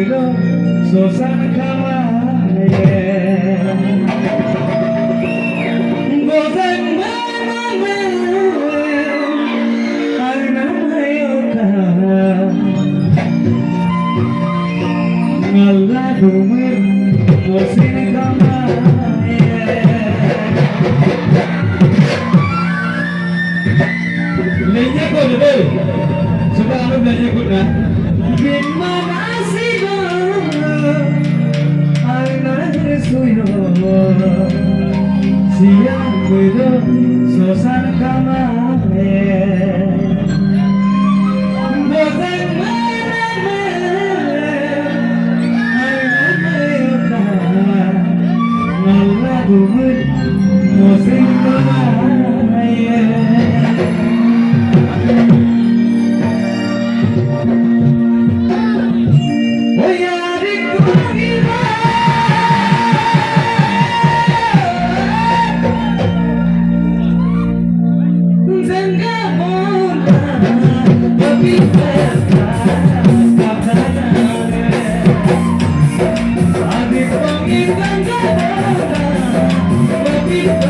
So, Sakama, yeah. siang kuido sosan kamare Bozan marame Marame yota Nalla gumur Mosin kamare Thank you. Yeah,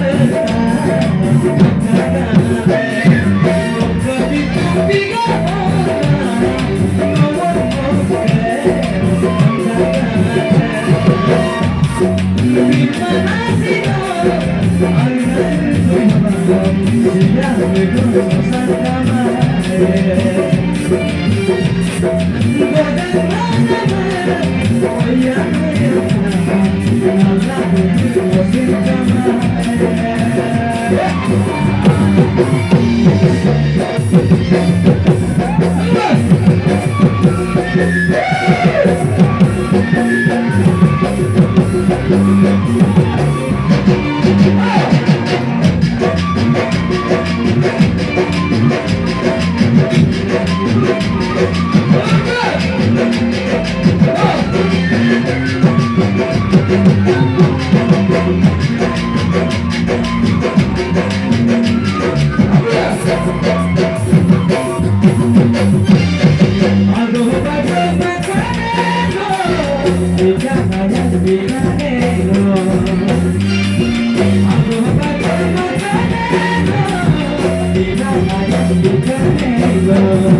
we're gonna go to the top of the world. Yeah! You can never